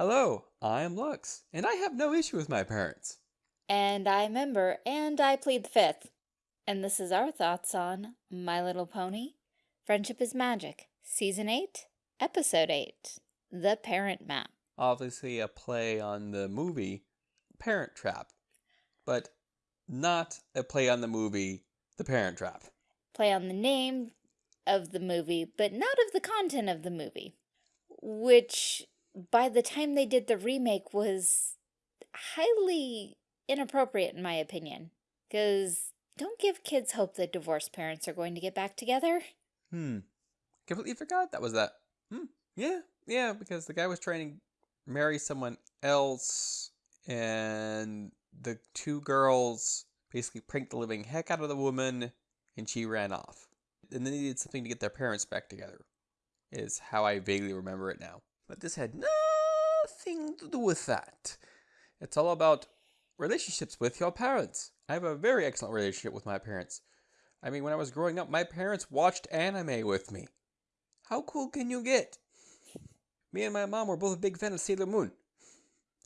Hello, I'm Lux, and I have no issue with my parents. And I'm Nimber, and I plead the fifth. And this is our thoughts on My Little Pony, Friendship is Magic, Season 8, Episode 8, The Parent Map. Obviously, a play on the movie Parent Trap, but not a play on the movie The Parent Trap. Play on the name of the movie, but not of the content of the movie. Which, by the time they did the remake, was highly inappropriate in my opinion. Because don't give kids hope that divorced parents are going to get back together. Hmm. Completely forgot that was that. Hmm. Yeah, yeah, because the guy was trying to marry someone else, and the two girls basically pranked the living heck out of the woman, and she ran off. And then they needed something to get their parents back together, is how I vaguely remember it now. But this had nothing to do with that. It's all about relationships with your parents. I have a very excellent relationship with my parents. I mean, when I was growing up, my parents watched anime with me. How cool can you get? Me and my mom were both a big fan of Sailor Moon.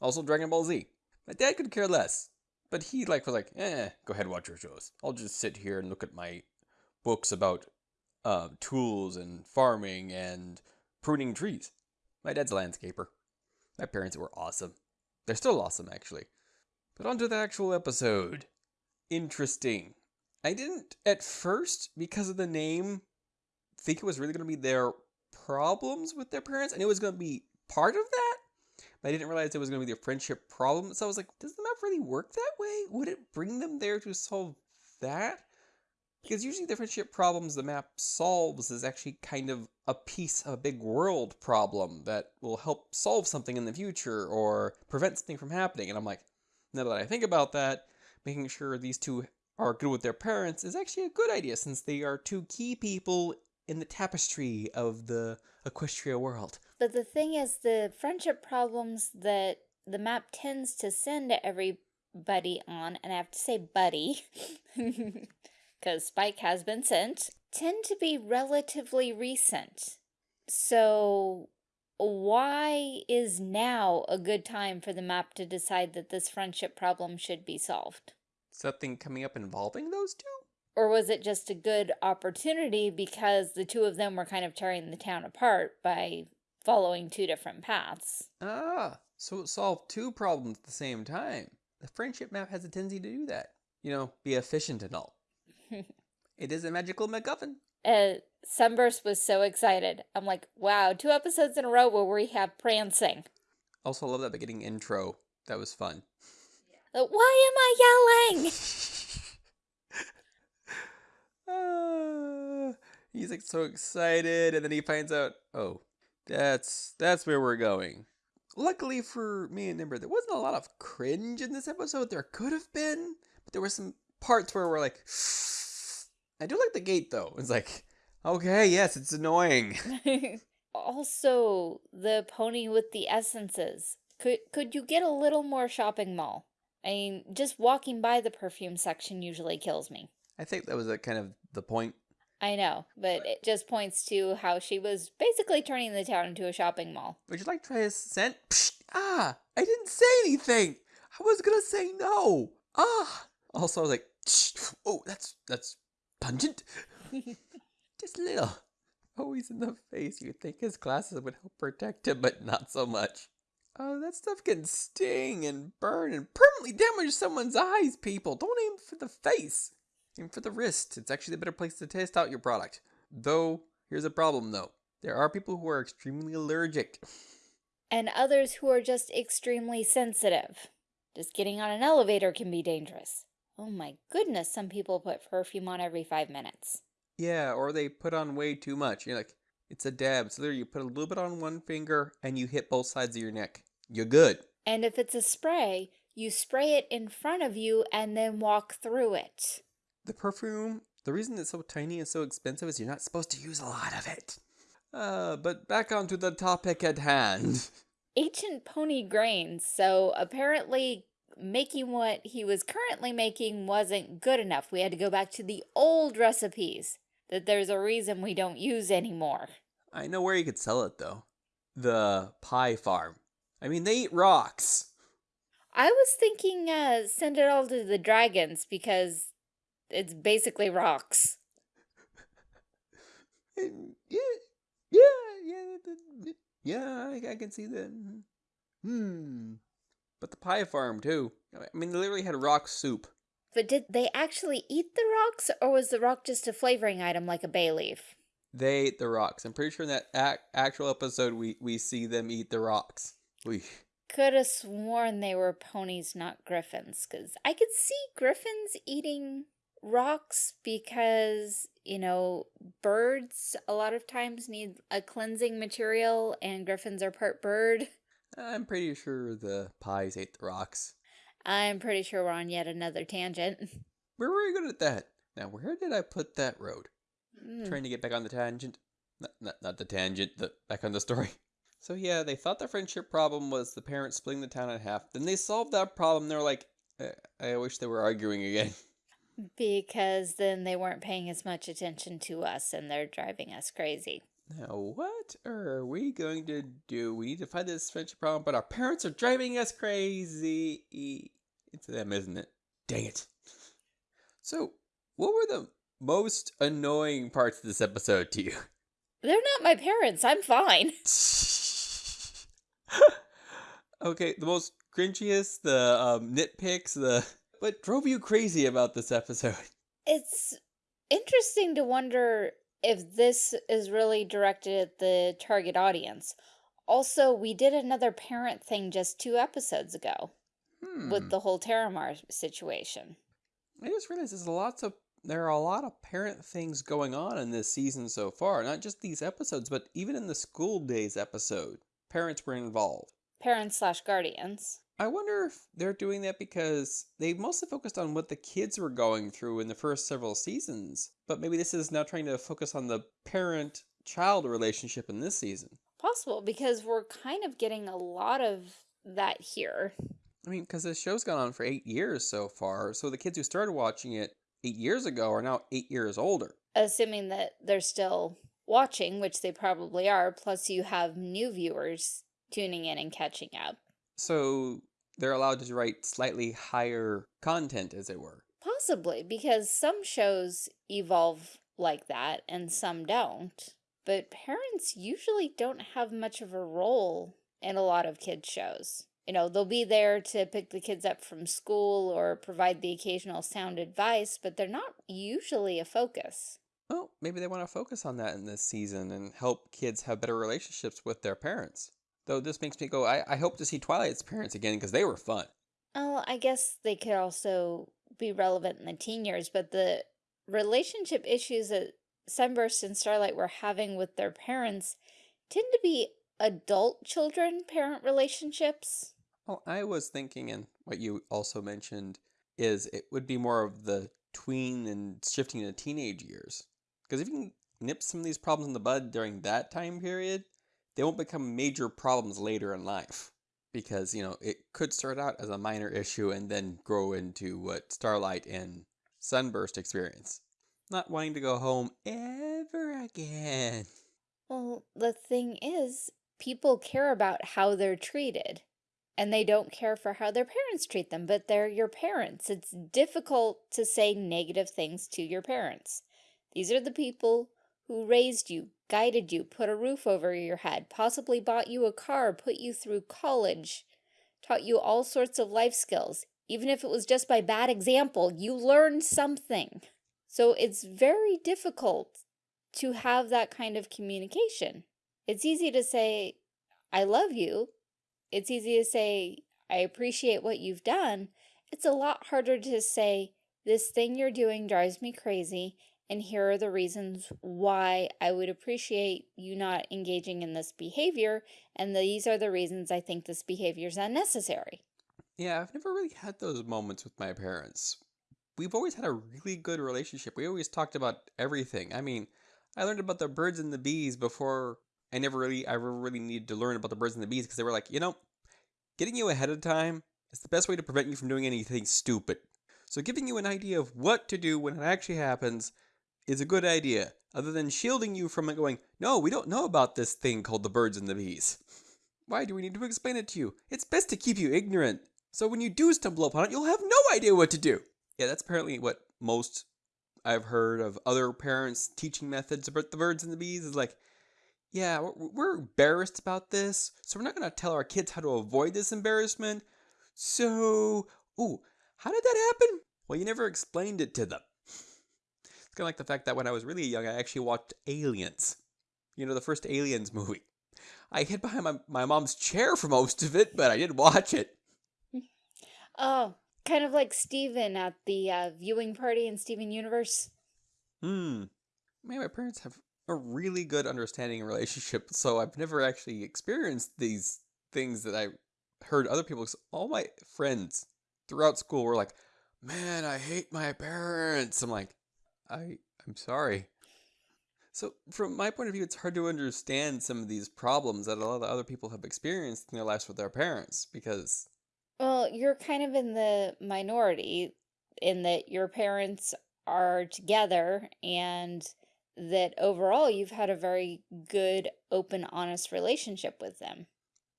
Also Dragon Ball Z. My dad could care less. But he like was like, eh, go ahead watch your shows. I'll just sit here and look at my books about uh, tools and farming and pruning trees. My dad's a landscaper. My parents were awesome. They're still awesome, actually. But on to the actual episode. Interesting. I didn't, at first, because of the name, think it was really going to be their problems with their parents, and it was going to be part of that. But I didn't realize it was going to be their friendship problem. So I was like, does the map really work that way? Would it bring them there to solve that? Because usually the friendship problems the map solves is actually kind of a piece of a big world problem that will help solve something in the future or prevent something from happening. And I'm like, now that I think about that, making sure these two are good with their parents is actually a good idea since they are two key people in the tapestry of the Equestria world. But the thing is, the friendship problems that the map tends to send everybody on, and I have to say buddy, because Spike has been sent, tend to be relatively recent. So why is now a good time for the map to decide that this friendship problem should be solved? Something coming up involving those two? Or was it just a good opportunity because the two of them were kind of tearing the town apart by following two different paths? Ah, so it solved two problems at the same time. The friendship map has a tendency to do that. You know, be efficient and all. It is a magical MacGuffin. Uh, Sunburst was so excited. I'm like, wow, two episodes in a row where we have prancing. Also, love that beginning intro. That was fun. Uh, why am I yelling? uh, he's like so excited, and then he finds out, oh, that's that's where we're going. Luckily for me and Nimber, there wasn't a lot of cringe in this episode. There could have been, but there were some parts where we're like, I do like the gate though. It's like, okay, yes, it's annoying. also, the pony with the essences. Could could you get a little more shopping mall? I mean, just walking by the perfume section usually kills me. I think that was a kind of the point. I know, but it just points to how she was basically turning the town into a shopping mall. Would you like to try a scent? Psh, ah, I didn't say anything. I was gonna say no. Ah. Also, I was like, oh, that's that's pungent. Just a little. Always in the face. You'd think his glasses would help protect him, but not so much. Oh, that stuff can sting and burn and permanently damage someone's eyes, people. Don't aim for the face. Aim for the wrist. It's actually the better place to test out your product. Though, here's a problem though. There are people who are extremely allergic. And others who are just extremely sensitive. Just getting on an elevator can be dangerous. Oh my goodness, some people put perfume on every five minutes. Yeah, or they put on way too much. You're like, it's a dab. So there you put a little bit on one finger and you hit both sides of your neck. You're good. And if it's a spray, you spray it in front of you and then walk through it. The perfume, the reason it's so tiny and so expensive is you're not supposed to use a lot of it. Uh, but back onto the topic at hand. Ancient pony grains. So apparently making what he was currently making wasn't good enough. We had to go back to the old recipes that there's a reason we don't use anymore. I know where you could sell it though. The pie farm. I mean, they eat rocks. I was thinking uh, send it all to the dragons because it's basically rocks. Yeah, yeah, yeah, yeah. I, I can see that. Hmm. But the pie farm too. I mean, they literally had rock soup. But did they actually eat the rocks, or was the rock just a flavoring item like a bay leaf? They ate the rocks. I'm pretty sure in that ac- actual episode we we see them eat the rocks. We Could have sworn they were ponies, not griffins, because I could see griffins eating rocks because, you know, birds a lot of times need a cleansing material, and griffins are part bird. I'm pretty sure the pies ate the rocks. I'm pretty sure we're on yet another tangent. We're very good at that. Now, where did I put that road? Hmm. Trying to get back on the tangent. Not, not, not the tangent, the back on the story. So yeah, they thought the friendship problem was the parents splitting the town in half. Then they solved that problem. They're like, I, I wish they were arguing again. Because then they weren't paying as much attention to us and they're driving us crazy. Now, what are we going to do? We need to find this friendship problem, but our parents are driving us crazy. It's them, isn't it? Dang it. So, what were the most annoying parts of this episode to you? They're not my parents. I'm fine. okay, the most cringiest, the um, nitpicks, the what drove you crazy about this episode? It's interesting to wonder if this is really directed at the target audience. Also, we did another parent thing just two episodes ago Hmm. with the whole Terramar situation. I just realized there's lots of there are a lot of parent things going on in this season so far. Not just these episodes, but even in the school days episode, parents were involved. Parents slash guardians. I wonder if they're doing that because they mostly focused on what the kids were going through in the first several seasons. But maybe this is now trying to focus on the parent child relationship in this season. Possible because we're kind of getting a lot of that here. I mean, because this show's gone on for eight years so far, so the kids who started watching it eight years ago are now eight years older. Assuming that they're still watching, which they probably are, plus you have new viewers tuning in and catching up. So they're allowed to write slightly higher content, as it were. Possibly, because some shows evolve like that and some don't. But parents usually don't have much of a role in a lot of kids' shows. You know, they'll be there to pick the kids up from school or provide the occasional sound advice, but they're not usually a focus. Well, maybe they want to focus on that in this season and help kids have better relationships with their parents. Though this makes me go, I, I hope to see Twilight's parents again because they were fun. Oh, I guess they could also be relevant in the teen years, but the relationship issues that Sunburst and Starlight were having with their parents tend to be adult children parent relationships. Well, I was thinking, and what you also mentioned, is it would be more of the tween and shifting into teenage years. Because if you can nip some of these problems in the bud during that time period, they won't become major problems later in life. Because, you know, it could start out as a minor issue and then grow into what Starlight and Sunburst experience. Not wanting to go home ever again. Well, the thing is, people care about how they're treated. And they don't care for how their parents treat them, but they're your parents. It's difficult to say negative things to your parents. These are the people who raised you, guided you, put a roof over your head, possibly bought you a car, put you through college, taught you all sorts of life skills. Even if it was just by bad example, you learned something. So it's very difficult to have that kind of communication. It's easy to say, I love you. It's easy to say, I appreciate what you've done. It's a lot harder to say, this thing you're doing drives me crazy, and here are the reasons why I would appreciate you not engaging in this behavior, and these are the reasons I think this behavior is unnecessary. Yeah, I've never really had those moments with my parents. We've always had a really good relationship. We always talked about everything. I mean, I learned about the birds and the bees before I never really, I ever really needed to learn about the birds and the bees because they were like, you know, getting you ahead of time is the best way to prevent you from doing anything stupid. So giving you an idea of what to do when it actually happens is a good idea, other than shielding you from it going, no, we don't know about this thing called the birds and the bees. Why do we need to explain it to you? It's best to keep you ignorant. So when you do stumble upon it, you'll have no idea what to do. Yeah, that's apparently what most I've heard of other parents' teaching methods about the birds and the bees is like, yeah, we're, embarrassed about this, so we're not going to tell our kids how to avoid this embarrassment. So, ooh, how did that happen? Well, you never explained it to them. It's kind of like the fact that when I was really young, I actually watched Aliens. You know, the first Aliens movie. I hid behind my, my mom's chair for most of it, but I did watch it. Oh, kind of like Steven at the uh, viewing party in Steven Universe. Hmm. Maybe my parents have a really good understanding and relationship, so I've never actually experienced these things that I heard other people. All my friends throughout school were like, "Man, I hate my parents." I'm like, "I, I'm sorry." So, from my point of view, it's hard to understand some of these problems that a lot of other people have experienced in their lives with their parents because Well, you're kind of in the minority in that your parents are together and that overall you've had a very good, open, honest relationship with them.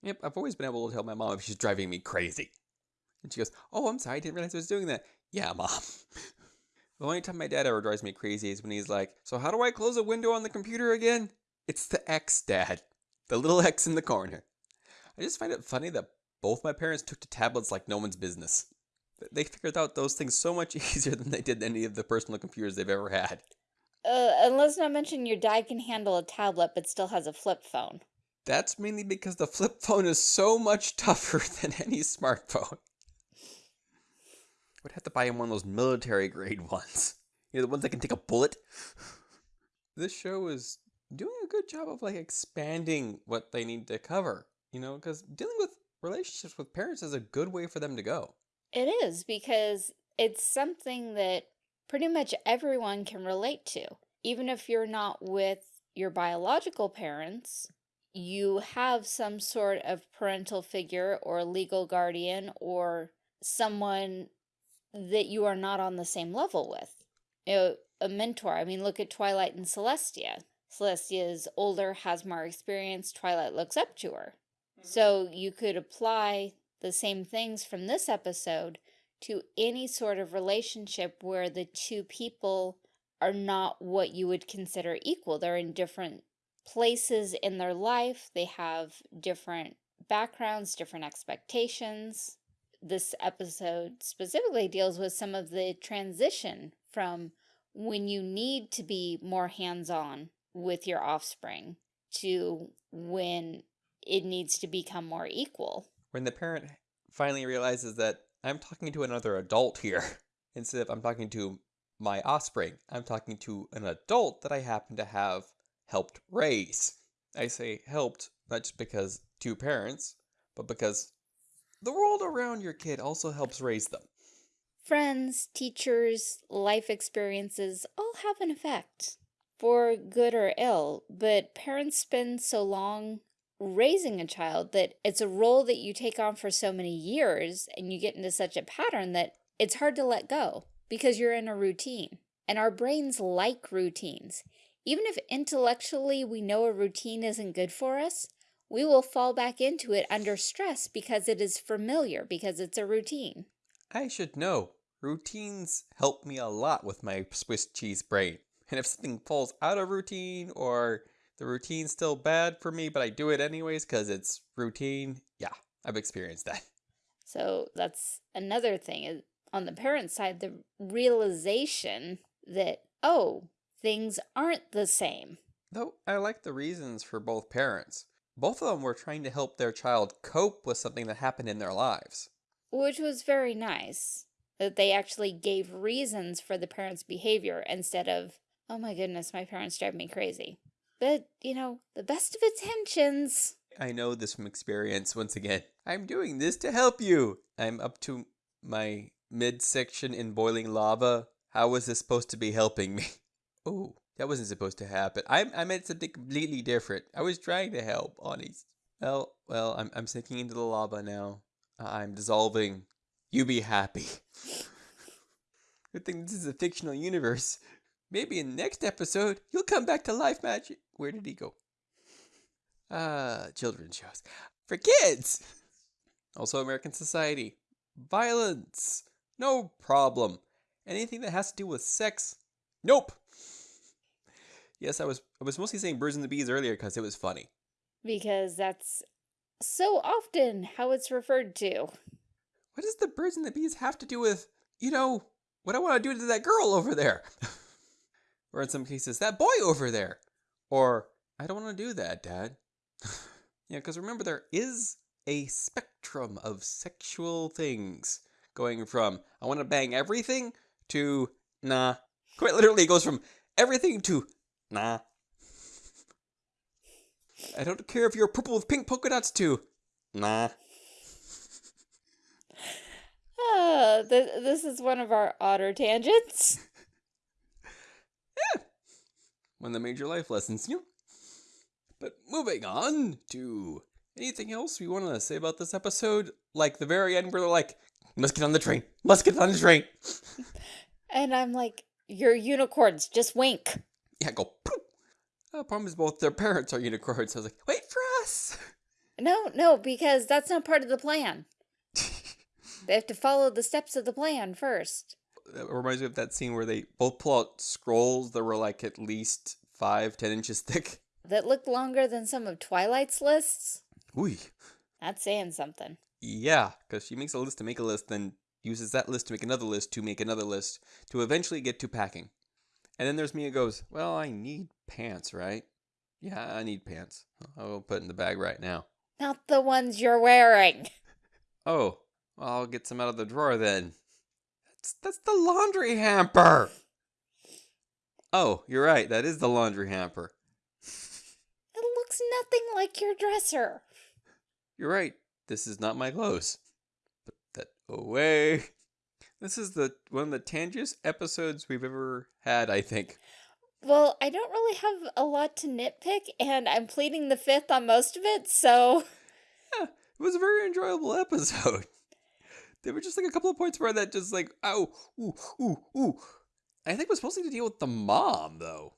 Yep, I've always been able to tell my mom if she's driving me crazy. And she goes, Oh, I'm sorry, I didn't realize I was doing that. Yeah, mom. the only time my dad ever drives me crazy is when he's like, So how do I close a window on the computer again? It's the X, Dad. The little X in the corner. I just find it funny that both my parents took to tablets like no one's business. They figured out those things so much easier than they did any of the personal computers they've ever had. Uh, and let's not mention your dad can handle a tablet but still has a flip phone. That's mainly because the flip phone is so much tougher than any smartphone. Would have to buy him one of those military grade ones. You know, the ones that can take a bullet. This show is doing a good job of like expanding what they need to cover. You know, because dealing with relationships with parents is a good way for them to go. It is because it's something that pretty much everyone can relate to. Even if you're not with your biological parents, you have some sort of parental figure or legal guardian or someone that you are not on the same level with. You know, a mentor. I mean, look at Twilight and Celestia. Celestia is older, has more experience. Twilight looks up to her. Mm-hmm. So you could apply the same things from this episode to any sort of relationship where the two people are not what you would consider equal. They're in different places in their life, they have different backgrounds, different expectations. This episode specifically deals with some of the transition from when you need to be more hands-on with your offspring to when it needs to become more equal. When the parent finally realizes that I'm talking to another adult here, instead of I'm talking to my offspring, I'm talking to an adult that I happen to have helped raise. I say helped not just because two parents, but because the world around your kid also helps raise them. Friends, teachers, life experiences all have an effect, for good or ill, but parents spend so long raising a child that it's a role that you take on for so many years and you get into such a pattern that it's hard to let go because you're in a routine. And our brains like routines. Even if intellectually we know a routine isn't good for us, we will fall back into it under stress because it is familiar, because it's a routine. I should know. Routines help me a lot with my Swiss cheese brain. And if something falls out of routine or the routine's still bad for me, but I do it anyways because it's routine, yeah, I've experienced that. So that's another thing. On the parent side, the realization that, oh, things aren't the same. Though I like the reasons for both parents. Both of them were trying to help their child cope with something that happened in their lives. Which was very nice. That they actually gave reasons for the parents' behavior instead of, oh my goodness, my parents drive me crazy. But, you know, the best of intentions. I know this from experience once again. I'm doing this to help you. I'm up to my midsection in boiling lava. How was this supposed to be helping me? Oh, that wasn't supposed to happen. I, I meant something completely different. I was trying to help, honest. Well, well, I'm, I'm sinking into the lava now. I'm dissolving. You be happy. Good thing this is a fictional universe. Maybe in the next episode, you'll come back to life, Magic. Where did he go? Uh, children's shows. for kids. Also, American society. Violence. No problem. Anything that has to do with sex. Nope. Yes, I was I was mostly saying birds and the bees earlier because it was funny. Because that's so often how it's referred to. What does the birds and the bees have to do with, you know, what I want to do to that girl over there? or in some cases, that boy over there. Or, I don't want to do that, Dad. yeah, because remember, there is a spectrum of sexual things going from, I want to bang everything to, nah. Quite literally, it goes from everything to, nah. I don't care if you're purple with pink polka dots too. nah. Ah, th this is one of our otter tangents. One of the major life lessons, you know. But moving on to anything else we want to say about this episode? Like the very end where they're like, must get on the train, must get on the train. And I'm like, you're unicorns, just wink. Yeah, go poof. The problem is both their parents are unicorns. I was like, wait for us. No, no, because that's not part of the plan. They have to follow the steps of the plan first. That reminds me of that scene where they both pull out scrolls that were like at least five, ten inches thick. That looked longer than some of Twilight's lists. Ooh. That's saying something. Yeah, because she makes a list to make a list, then uses that list to make another list to make another list to eventually get to packing. And then there's me who goes, Well, I need pants, right? Yeah, I need pants. I'll put in the bag right now. Not the ones you're wearing. Oh, well, I'll get some out of the drawer then. That's that's the laundry hamper. Oh, you're right. That is the laundry hamper. It looks nothing like your dresser. You're right. This is not my clothes. Put that away. This is the one of the tangiest episodes we've ever had, I think. Well, I don't really have a lot to nitpick, and I'm pleading the fifth on most of it, so Yeah, it was a very enjoyable episode. There were just like a couple of points where that just like, oh, ooh, ooh, ooh. I think it was mostly to deal with the mom, though.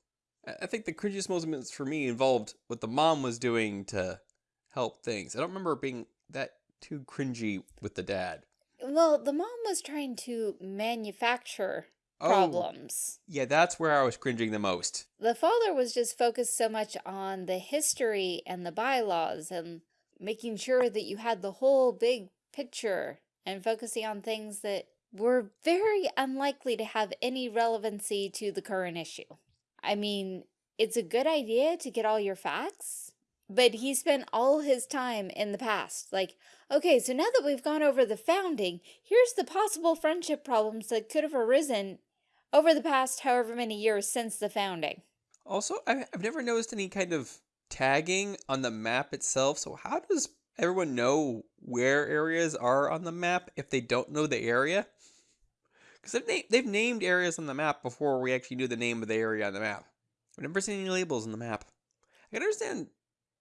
I I think the cringiest moments for me involved what the mom was doing to help things. I don't remember being that too cringy with the dad. Well, the mom was trying to manufacture Oh, problems. yeah, that's where I was cringing the most. The father was just focused so much on the history and the bylaws and making sure that you had the whole big picture and focusing on things that were very unlikely to have any relevancy to the current issue. I mean, it's a good idea to get all your facts, but he spent all his time in the past. Like, okay, so now that we've gone over the founding, here's the possible friendship problems that could have arisen over the past however many years since the founding. Also, I've never noticed any kind of tagging on the map itself. So, how does everyone know where areas are on the map if they don't know the area? Because they've, na- they've named areas on the map before we actually knew the name of the area on the map. I've never seen any labels on the map. I can understand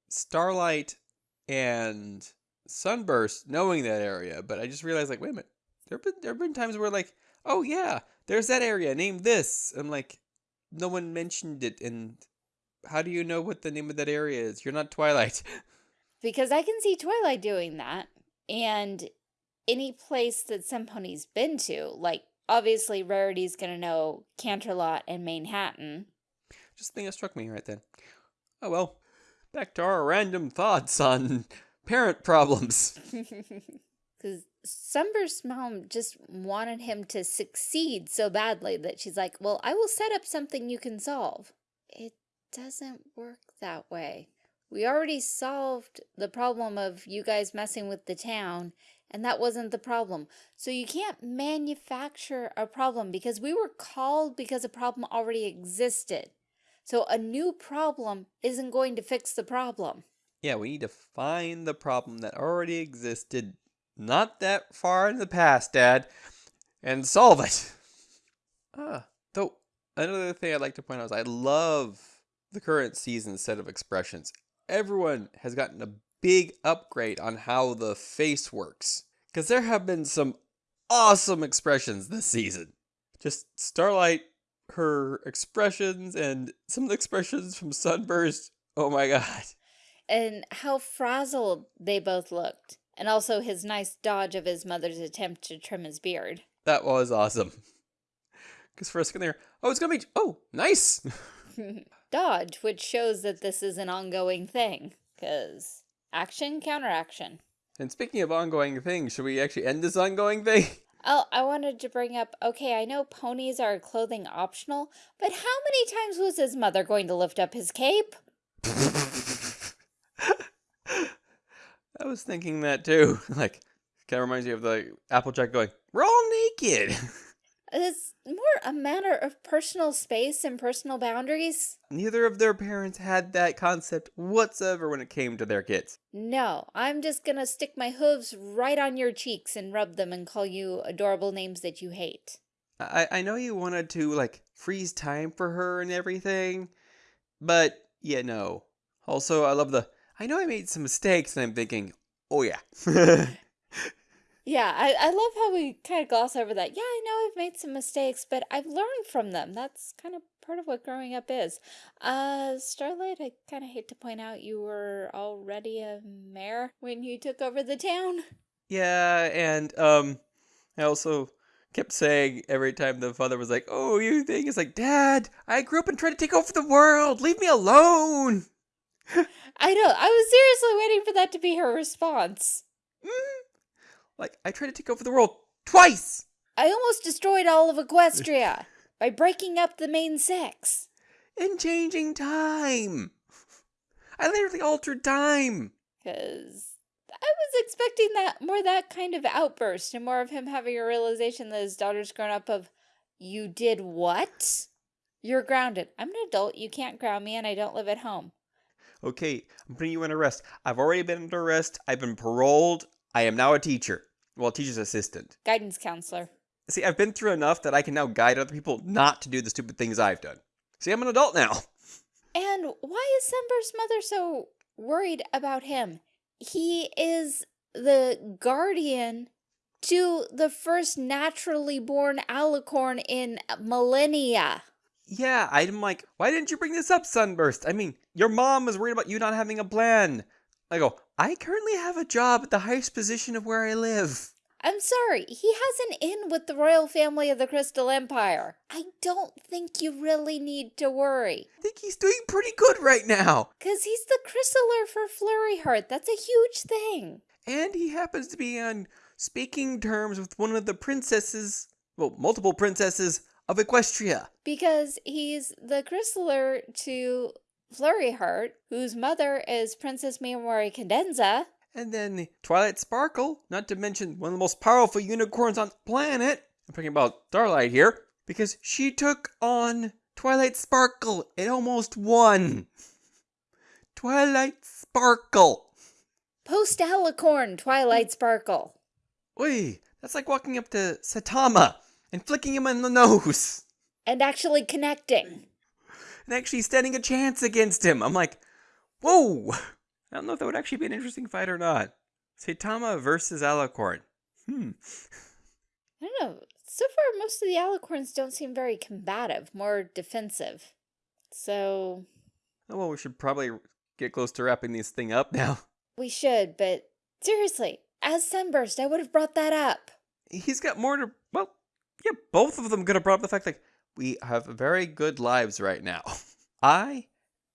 Starlight and Sunburst knowing that area, but I just realized, like, wait a minute. There have been, there have been times where, like, oh, yeah, there's that area named this. I'm like, no one mentioned it, and how do you know what the name of that area is? You're not Twilight. Because I can see Twilight doing that. And any place that somepony's been to, like obviously Rarity's gonna know Canterlot and Manhattan. Just a thing that struck me right then. Oh well. Back to our random thoughts on parent problems. Because Sunburst's mom just wanted him to succeed so badly that she's like, well, I will set up something you can solve. It doesn't work that way. We already solved the problem of you guys messing with the town, and that wasn't the problem. So you can't manufacture a problem because we were called because a problem already existed. So a new problem isn't going to fix the problem. Yeah, we need to find the problem that already existed not that far in the past, Dad, and solve it. Ah, though another thing I'd like to point out is I love the current season set of expressions. Everyone has gotten a big upgrade on how the face works. Because there have been some awesome expressions this season. Just Starlight, her expressions, and some of the expressions from Sunburst. Oh my god. and how frazzled they both looked. And also his nice dodge of his mother's attempt to trim his beard. That was awesome. Because for a second there, oh, it's gonna be, oh, nice. dodge, which shows that this is an ongoing thing. Because action, counteraction. And speaking of ongoing things, should we actually end this ongoing thing? Oh, I wanted to bring up, okay, I know ponies are clothing optional, but how many times was his mother going to lift up his cape? I was thinking that too. Like, kind of reminds me of the Applejack going, we're all naked. It's more a matter of personal space and personal boundaries. Neither of their parents had that concept whatsoever when it came to their kids. No, I'm just gonna stick my hooves right on your cheeks and rub them and call you adorable names that you hate. I, I know you wanted to, like, freeze time for her and everything, but yeah, no. Also, I love the, I know I made some mistakes, and I'm thinking, oh yeah. Yeah, I, I love how we kind of gloss over that. Yeah, I know I've made some mistakes, but I've learned from them. That's kind of part of what growing up is. Uh, Starlight, I kind of hate to point out you were already a mayor when you took over the town. Yeah, and um, I also kept saying every time the father was like, "Oh, you think?" It's like, "Dad, I grew up and tried to take over the world. Leave me alone." I know. I was seriously waiting for that to be her response. Mm, like, I tried to take over the world twice! I almost destroyed all of Equestria by breaking up the main six. And changing time! I literally altered time! Because I was expecting that more that kind of outburst and more of him having a realization that his daughter's grown up of, you did what? You're grounded. I'm an adult. You can't ground me and I don't live at home. Okay, I'm putting you in arrest. I've already been under arrest. I've been paroled. I am now a teacher. Well, teacher's assistant. Guidance counselor. See, I've been through enough that I can now guide other people not to do the stupid things I've done. See, I'm an adult now. And why is Sunburst's mother so worried about him? He is the guardian to the first naturally born alicorn in millennia. Yeah, I'm like, why didn't you bring this up, Sunburst? I mean, your mom was worried about you not having a plan. I go, I currently have a job at the highest position of where I live. I'm sorry, he has an in with the royal family of the Crystal Empire. I don't think you really need to worry. I think he's doing pretty good right now. Because he's the Crystaller for Flurry Heart. That's a huge thing. And he happens to be on speaking terms with one of the princesses, well, multiple princesses of Equestria. Because he's the Crystaller to Flurry Heart, whose mother is Princess Mi Amore Cadenza. And then Twilight Sparkle, not to mention one of the most powerful unicorns on the planet. I'm talking about Starlight here, because she took on Twilight Sparkle and almost won. Twilight Sparkle. Post Alicorn Twilight Sparkle. Oi, that's like walking up to Saitama and flicking him in the nose. And actually connecting and actually standing a chance against him. I'm like, whoa! I don't know if that would actually be an interesting fight or not. Saitama versus Alicorn. Hmm. I don't know. So far, most of the Alicorns don't seem very combative, more defensive. So... Oh, well, we should probably get close to wrapping this thing up now. We should, but seriously, as Sunburst, I would have brought that up. He's got more to... Well, yeah, both of them could have brought up the fact, like, we have very good lives right now. I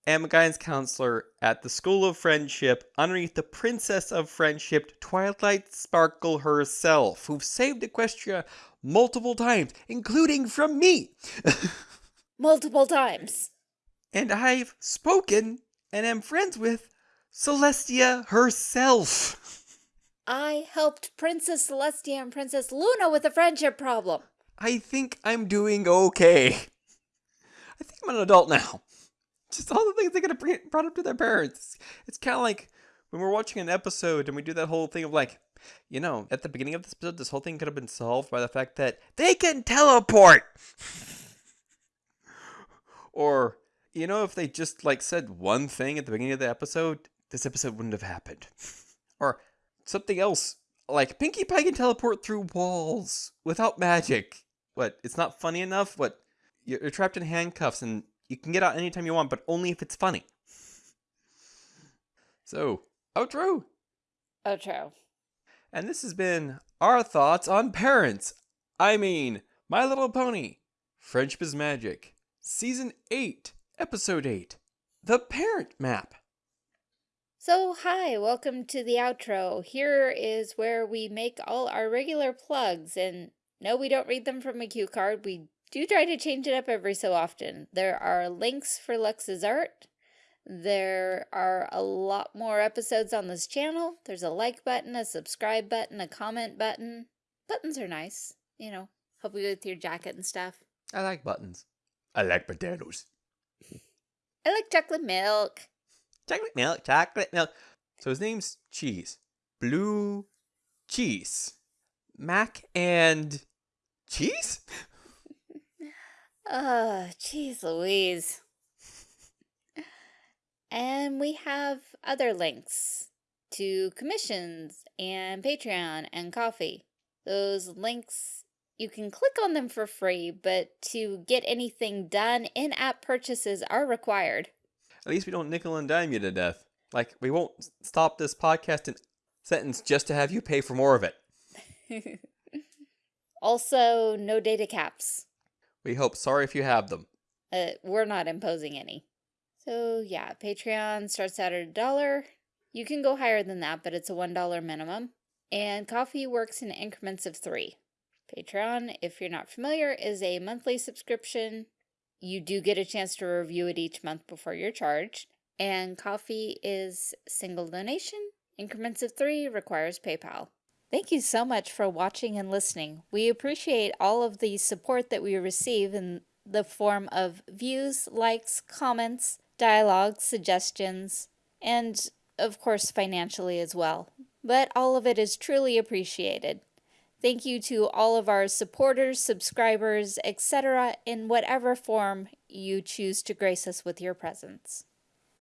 am a guidance counselor at the School of Friendship underneath the Princess of Friendship, Twilight Sparkle herself, who've saved Equestria multiple times, including from me. multiple times. And I've spoken and am friends with Celestia herself. I helped Princess Celestia and Princess Luna with a friendship problem. I think I'm doing okay. I think I'm an adult now. Just all the things they could have bring brought up to their parents. It's kind of like when we're watching an episode and we do that whole thing of like, you know, at the beginning of this episode, this whole thing could have been solved by the fact that they can teleport. or, you know, if they just like said one thing at the beginning of the episode, this episode wouldn't have happened. or something else, like Pinkie Pie can teleport through walls without magic. What? It's not funny enough? What? You're trapped in handcuffs and you can get out anytime you want, but only if it's funny. So, outro. Outro. And this has been our thoughts on parents. I mean, My Little Pony, Friendship is Magic, Season 8, Episode 8, The Parent Map. So, hi, welcome to the outro. Here is where we make all our regular plugs, and no, we don't read them from a cue card. We do try to change it up every so often. There are links for Lux's art. There are a lot more episodes on this channel. There's a like button, a subscribe button, a comment button. Buttons are nice, you know, help you with your jacket and stuff. I like buttons. I like potatoes. I like chocolate milk. Chocolate milk, chocolate milk. So his name's Cheese. Blue Cheese. Mac and Cheese? Oh, jeez Louise. And we have other links to commissions and Patreon and Ko-fi. Those links, you can click on them for free, but to get anything done, in-app purchases are required. At least we don't nickel and dime you to death. Like, we won't stop this podcast in sentence just to have you pay for more of it. also, no data caps. We hope. Sorry if you have them. Uh, we're not imposing any. So yeah, Patreon starts out at a dollar. You can go higher than that, but it's a $1 minimum. And Ko-fi works in increments of three. Patreon, if you're not familiar, is a monthly subscription. You do get a chance to review it each month before you're charged. And Ko-fi is single donation. Increments of three requires PayPal. Thank you so much for watching and listening. We appreciate all of the support that we receive in the form of views, likes, comments, dialogue, suggestions, and of course financially as well. But all of it is truly appreciated. Thank you to all of our supporters, subscribers, etc. in whatever form you choose to grace us with your presence.